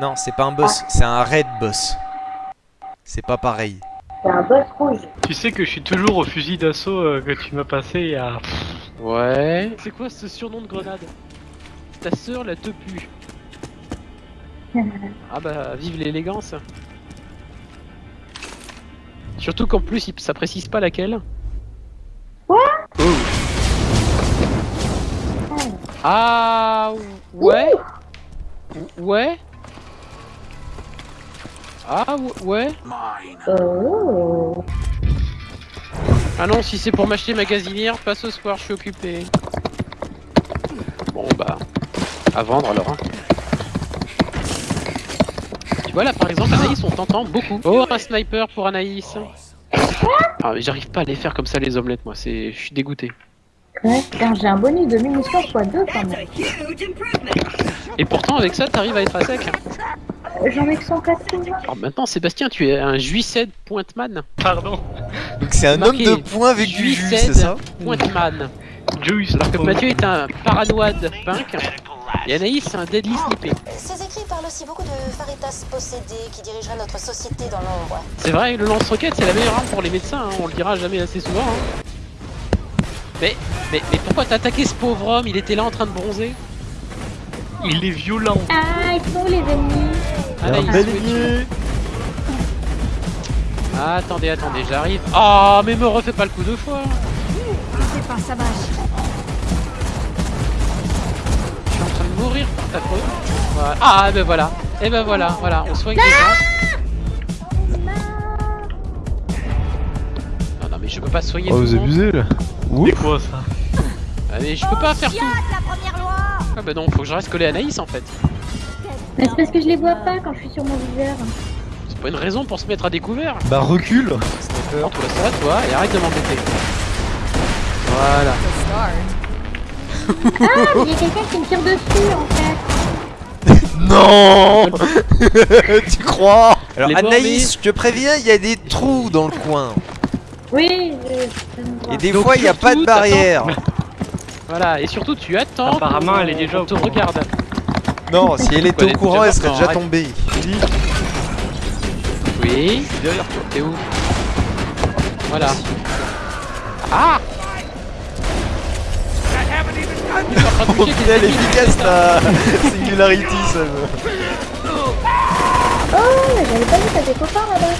Non, c'est pas un boss, c'est un raid boss. C'est pas pareil. C'est un boss rouge. Tu sais que je suis toujours au fusil d'assaut euh, que tu m'as passé il y a... Ouais. C'est quoi ce surnom de grenade? Ta sœur la te pue. ah bah, vive l'élégance. Surtout qu'en plus, il- ça précise pas laquelle. Quoi? Oh. Ah ouais Ouais Ah ou- ouais Oh. Ah non, si c'est pour m'acheter magasinière, pas ce soir, je suis occupé. Bon bah, à vendre alors. hein. Tu vois là par exemple, Anaïs, on t'entend beaucoup. Oh, un sniper pour Anaïs. Ah mais j'arrive pas à les faire comme ça les omelettes, moi. C'est, je suis dégoûté. Ouais, j'ai un bonus de munitions x 2 quand même. Et pourtant avec ça, t'arrives à être à sec. J'en ai que 180. Alors maintenant, Sébastien, tu es un Juiced Pointman. Pardon. Donc c'est un homme de poing avec du jus, Juiced c'est ça Pointman. Juice. Alors que Mathieu est un paranoïde punk. Et Anaïs, c'est un deadly snippé. Ces écrits parlent aussi beaucoup de Faritas possédé qui dirigerait notre société dans l'ombre. C'est vrai, le lance-roquette, c'est la meilleure arme pour les médecins, hein, on le dira jamais assez souvent. hein. Mais, mais, mais pourquoi t'as attaqué ce pauvre homme? Il était là en train de bronzer. Il est violent. Ah, ils sont les ennemis. Ah, attendez, attendez, j'arrive. Ah, mais me refais pas le coup deux fois. C'est pas ça. Je suis en train de mourir par ta faute. Voilà. Ah, ben voilà. Et ben voilà, voilà, on soigne les gens. Non, non, mais je peux pas soigner Oh, tout vous monde. abusez là C'est quoi ça? Ah, mais je peux pas faire tout. la première loi Ah, bah non, faut que je reste collé à Anaïs en fait. Mais c'est parce que je les vois pas quand je suis sur mon viseur. C'est pas une raison pour se mettre à découvert. Bah recule Entre ça, toi, et arrête de m'embêter. Voilà. Ah, il y a quelqu'un qui me tire dessus en fait. Non Tu crois Alors Les Anaïs, je te préviens, il y a des trous dans le coin. Oui, je. Et des Donc, fois, il n'y a pas de barrière. Voilà, et surtout tu attends. Apparemment, elle est déjà au te regarde. Non, si elle était Elle au courant, elle serait morte, déjà tombée. Oui. Derrière toi T'es où? Voilà. Ah Oh putain, elle des est efficace la Singularity, ça me... Oh, mais j'avais pas vu, t'as des copains là-bas?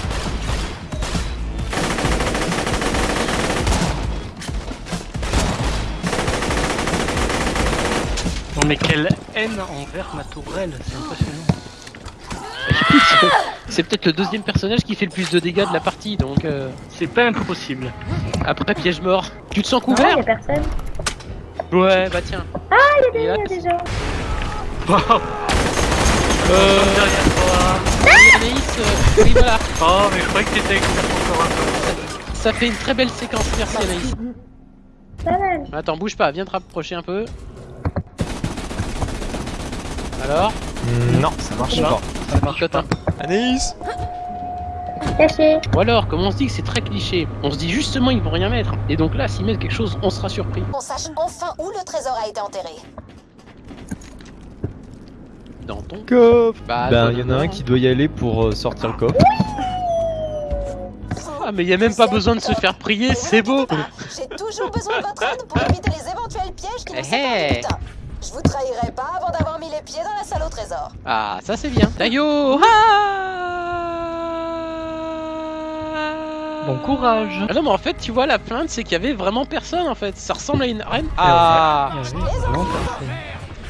Non mais quelle haine envers ma tourelle, c'est impressionnant. C'est peut-être le deuxième personnage qui fait le plus de dégâts de la partie, donc euh, C'est pas impossible. après piège mort. Tu te sens Non, couvert y a personne. Ouais, bah tiens. Ah, il y a des, il y a des gens. Euh, Derrière toi. oui, Anaïs, euh, oui voilà. Oh mais je croyais que t'étais expert encore un peu. Ça fait une très belle séquence, merci Anaïs. Pas mal. Attends, bouge pas, viens te rapprocher un peu. Alors Non, ça marche pas. Ça marche pas. Anaïs Caché. Ou alors, comme on se dit que c'est très cliché, on se dit justement ils vont rien mettre. Et donc là, s'ils mettent quelque chose, on sera surpris. On sache enfin où le trésor a été enterré. Dans ton Coffre Bah, Ben non, y en a un qui doit y aller pour euh, sortir le coffre. Ah, mais y a même pas besoin de se faire prier, c'est beau J'ai toujours besoin de votre aide pour éviter les éventuels pièges qui nous Eh, séparent eh. butin. Je vous trahirai pas avant d'avoir mis les pieds dans la salle au trésor. Ah, ça c'est bien. Tayo Bon courage. Ah non, mais en fait, tu vois, la plainte, c'est qu'il y avait vraiment personne en fait. Ça ressemble à une reine. Ah vraiment personne.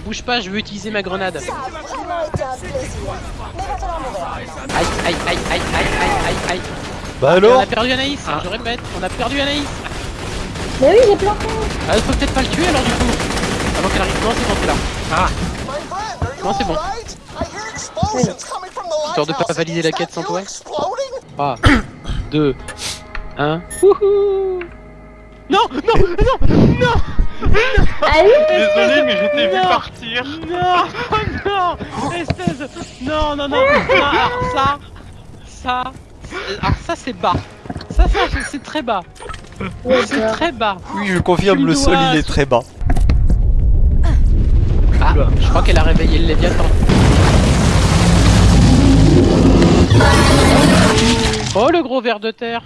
Bouge pas, je veux utiliser ma grenade. Ça a vraiment été un plaisir. Mais va falloir mourir. Aïe, aïe, aïe, aïe, aïe, aïe, aïe, aïe. Bah On alors a perdu Anaïs, Ah. je répète, on a perdu Anaïs. Mais oui, j'ai planté. Ah, faut peut-être pas le tuer alors du coup. Avant qu'elle arrive. Non, c'est bon, c'est là. Ah Non, c'est bon. Histoire de pas valider la quête sans toi. 3, 2, 1. Wouhou Non, non, non, non Allez, Désolé mais je t'ai vu Non. partir. Non Non Espèce Non, non, non, non Alors ça Ça Alors ça c'est bas Ça, ça c'est très bas C'est très bas Oui, je confirme, Tu le sol il est très bas. Ah, je crois qu'elle a réveillé le Léviathan. Oh le gros ver de terre.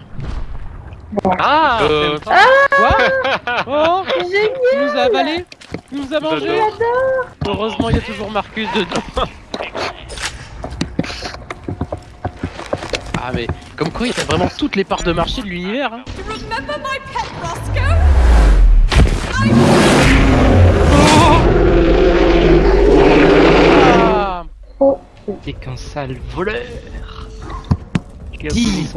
Ah. Euh, ah quoi Oh Génial. Il nous a avalé. Il nous a mangé Heureusement il y a toujours Marcus dedans. Ah mais comme quoi il y a vraiment toutes les parts de marché de l'univers hein. T'es qu'un sale voleur. Dis.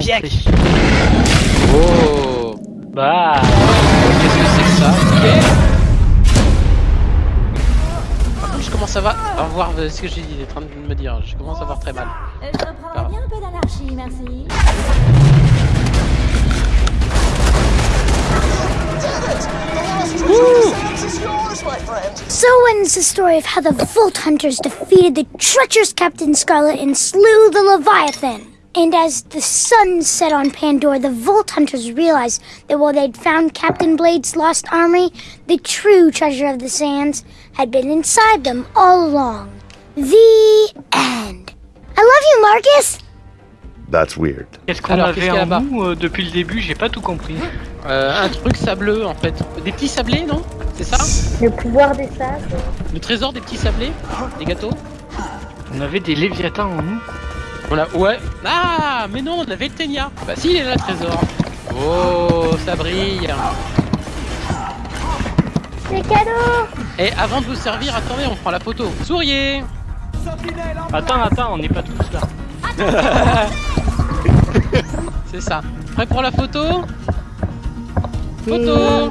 Oh Bah, Qu'est-ce que c'est que ça Ok. Par contre, je commence à voir, à voir ce que j'ai en train de me dire. Je commence à voir très mal. Euh, Je reprendrais bien un peu d'anarchie, merci. Ends the story of how the Volt Hunters defeated the treacherous Captain Scarlet and slew the Leviathan. And as the sun set on Pandora, the Volt Hunters realized that while they'd found Captain Blade's lost armory, the true treasure of the sands had been inside them all along. The end. I love you, Marcus! That's weird. qu'est-ce qu'on Alors, avait qu'est-ce qu'il y a en nous euh, depuis le début J'ai pas tout compris. Euh, un truc sableux en fait. Des petits sablés, non C'est ça Le pouvoir des sables. Le trésor des petits sablés Des gâteaux On avait des léviathans en nous. Voilà, ouais. Ah, mais non, on avait le Ténia. Bah si, il est là le trésor. Oh, ça brille. C'est cadeau Et avant de vous servir, attendez, on prend la photo. Souriez Attends, attends, on n'est pas tous là. C'est ça. Prêt pour la photo Photo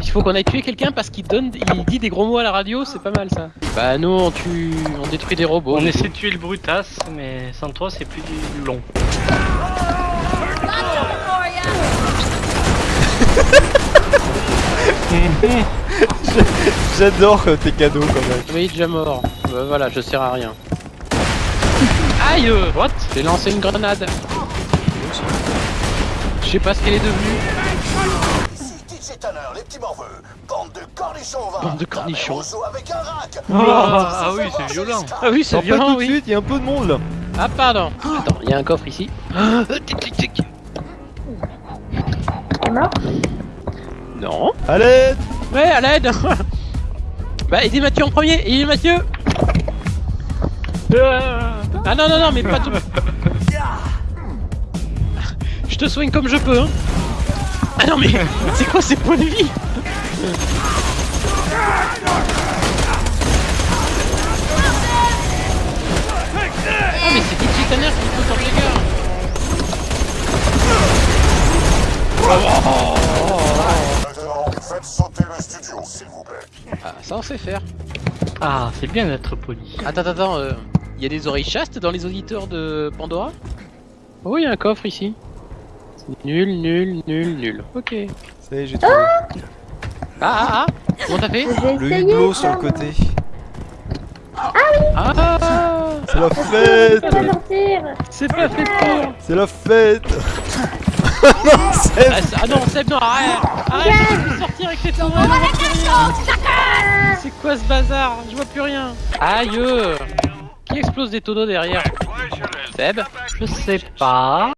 Il faut qu'on aille tuer quelqu'un parce qu'il donne, il dit des gros mots à la radio, c'est pas mal ça. Bah nous on tue, on détruit des robots. On essaie de tuer le brutasse, mais sans toi c'est plus long. J'adore euh, tes cadeaux quand même. Oui, déjà mort. Bah, voilà, je sers à rien. Aïe What? J'ai lancé une grenade. Je sais pas ce qu'elle est devenue. Les petits morveux, bande de cornichons, va Bande de cornichons. Avec un rack Ah, ah oui, c'est violent. Ah oui, c'est violent, tout de oui. suite, il y a un peu de monde là. Ah pardon. Attends, il y a un coffre ici. Ah, tic, tic, tic. Non. Allez Ouais, à l'aide Bah, aidez Mathieu en premier Aidez Mathieu Ah non, non, non, mais pas tout... Je te soigne comme je peux, hein Ah non, mais c'est quoi ces points de vie Ah mais c'est DJ Tanner qui faut sur les gars Maintenant, faites sauter le studio, s'il vous plaît. Ah, ça on sait faire. Ah, c'est bien d'être poli. Attends, attends, attends, euh, il y a des oreilles chastes dans les auditeurs de Pandora? Oh, il y a un coffre ici. Nul, nul, nul, nul. Ok. Ça y est, j'ai trouvé. Ah, ah, ah. Comment t'as fait Le hublot sur le côté. Ah C'est la Ça fête. va sortir C'est pas fait pour C'est la fête. Ah, c'est- ah non, Seb, non, arrête. Arrête, je peux plus sortir avec tes rien C'est quoi ce bazar Je vois plus rien. Aïe. Qui explose des tonneaux derrière? Seb? Je sais pas.